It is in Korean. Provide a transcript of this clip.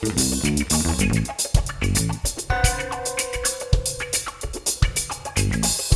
We'll be right back.